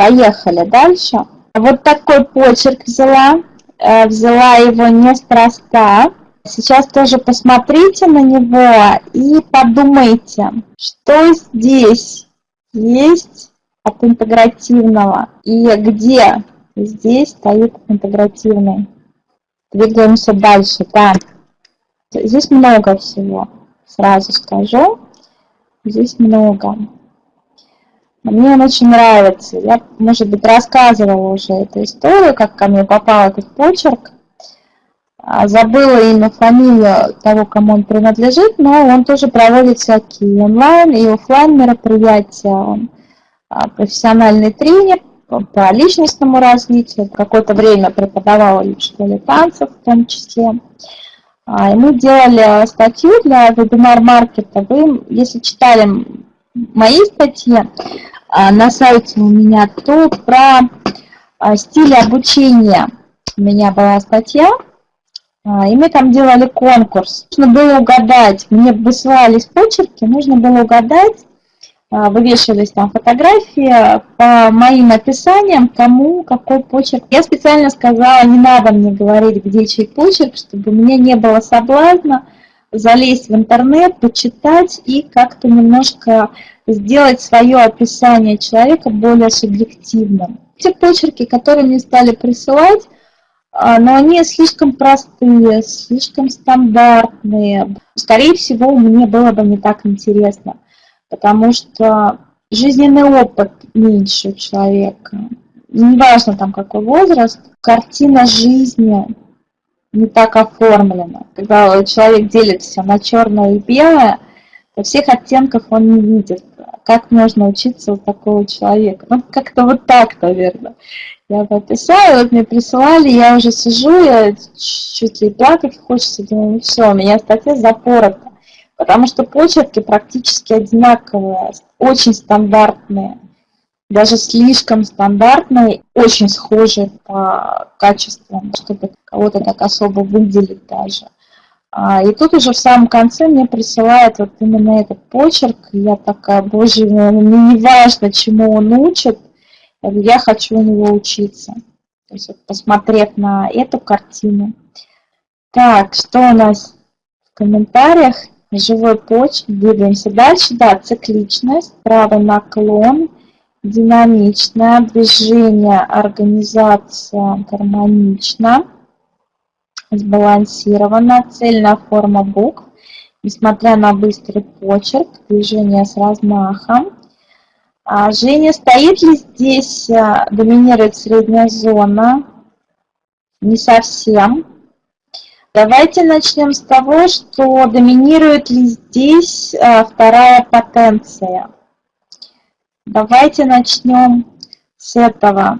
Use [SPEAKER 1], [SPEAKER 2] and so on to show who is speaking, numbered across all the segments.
[SPEAKER 1] Поехали дальше. Вот такой почерк взяла. Э, взяла его неспроста. Сейчас тоже посмотрите на него и подумайте, что здесь есть от интегративного и где здесь стоит интегративный. Двигаемся дальше. Так, здесь много всего, сразу скажу. Здесь много. Мне он очень нравится. Я, может быть, рассказывала уже эту историю, как ко мне попал этот почерк. А, забыла имя, фамилию того, кому он принадлежит, но он тоже проводит всякие онлайн и офлайн мероприятия. Он а, профессиональный тренер по личностному развитию, какое-то время преподавала в школе танцев в том числе. А, и мы делали статью для вебинар-маркета. Вы, если читали мои статьи на сайте у меня, то про стиль обучения у меня была статья, а, и мы там делали конкурс. Нужно было угадать, мне высылались почерки, нужно было угадать, а, вывешивались там фотографии по моим описаниям, кому какой почерк. Я специально сказала, не надо мне говорить, где чей почерк, чтобы меня не было соблазна залезть в интернет, почитать и как-то немножко сделать свое описание человека более субъективным. Те почерки, которые мне стали присылать, а, но они слишком простые, слишком стандартные. Скорее всего, мне было бы не так интересно, потому что жизненный опыт меньше у человека. Неважно там какой возраст, картина жизни не так оформлена. Когда человек делится на черное и белое, то всех оттенков он не видит. Как можно учиться у такого человека? Ну, как-то вот так, наверное. Я подписала, вот мне присылали, я уже сижу, я чуть ли плакать хочется, думаю, ну все, у меня статья запорота. Потому что почерки практически одинаковые, очень стандартные, даже слишком стандартные, очень схожие по качествам, чтобы кого-то так особо выделить даже. А, и тут уже в самом конце мне присылают вот именно этот почерк, я такая, боже мой, мне не важно, чему он учит, я хочу у него учиться. То есть, вот, посмотрев на эту картину. Так, что у нас в комментариях? Живой почерк. Двигаемся дальше. Да, цикличность, правый наклон, динамичное движение, организация гармонична, сбалансирована, цельная форма букв, несмотря на быстрый почерк, движение с размахом, а, Женя, стоит ли здесь, а, доминирует средняя зона? Не совсем. Давайте начнем с того, что доминирует ли здесь а, вторая потенция. Давайте начнем с этого.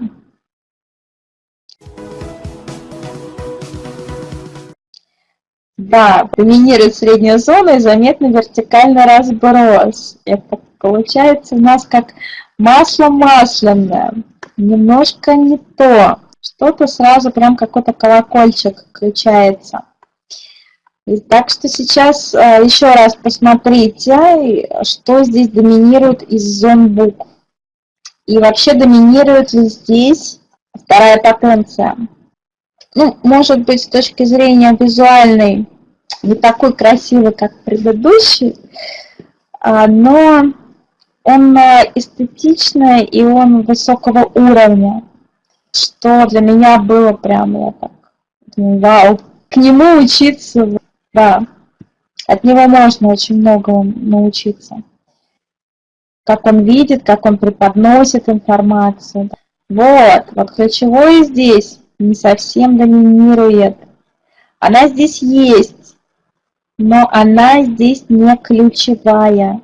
[SPEAKER 1] Да, доминирует средняя зона и заметный вертикальный разброс. Это Получается у нас как масло масляное. Немножко не то. Что-то сразу прям какой-то колокольчик включается. Так что сейчас э, еще раз посмотрите, что здесь доминирует из зон букв. И вообще доминирует ли здесь вторая потенция. Ну, может быть, с точки зрения визуальной не такой красивый, как предыдущий, а, но он э, эстетичный и он высокого уровня, что для меня было прям, я так, вау, к нему учиться, да, от него можно очень много научиться. Как он видит, как он преподносит информацию. Вот, вот ключевое здесь не совсем доминирует. Она здесь есть, но она здесь не ключевая.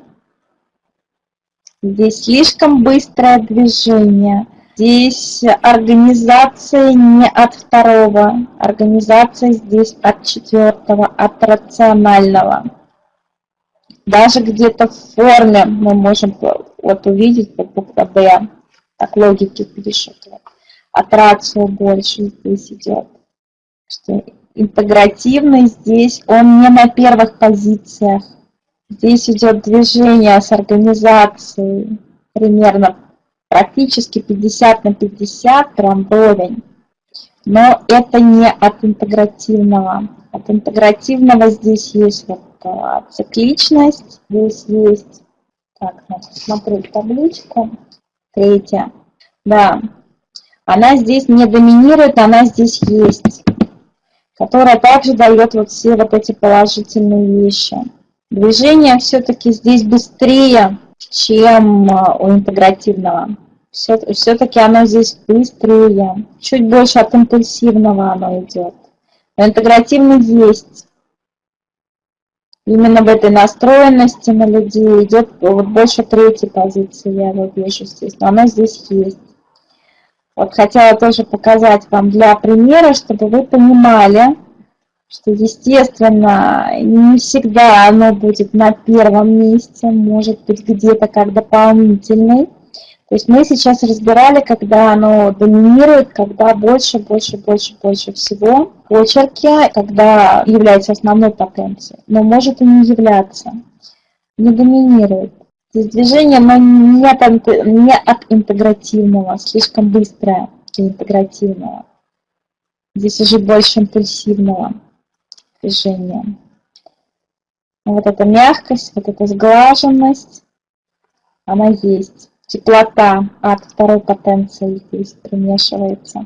[SPEAKER 1] Здесь слишком быстрое движение. Здесь организация не от второго, организация здесь от четвертого, от рационального. Даже где-то в форме мы можем вот увидеть, вот буква «Д», так логики пишут. От рацио больше здесь идет. Что интегративный здесь, он не на первых позициях. Здесь идет движение с организацией примерно практически 50 на 50, прям вровень. Но это не от интегративного. От интегративного здесь есть вот а, цикличность, здесь есть, так, смотрю табличку, третья, да, она здесь не доминирует, она здесь есть, которая также дает вот все вот эти положительные вещи. Движение все-таки здесь быстрее, чем а, у интегративного. Все-таки оно здесь быстрее, чуть больше от импульсивного оно идет. Но интегративный есть. Именно в этой настроенности на людей идет вот больше третьей позиции, я вот вижу здесь, но она здесь есть. Вот хотела тоже показать вам для примера, чтобы вы понимали, что, естественно, не всегда оно будет на первом месте, может быть где-то как дополнительный. То есть мы сейчас разбирали, когда оно доминирует, когда больше, больше, больше, больше всего почерки, когда является основной потенцией, но может и не являться, не доминирует. Здесь движение, но не от, не от интегративного, слишком быстрое для интегративного. Здесь уже больше импульсивного движения. Вот эта мягкость, вот эта сглаженность, она есть теплота от второй потенции здесь примешивается.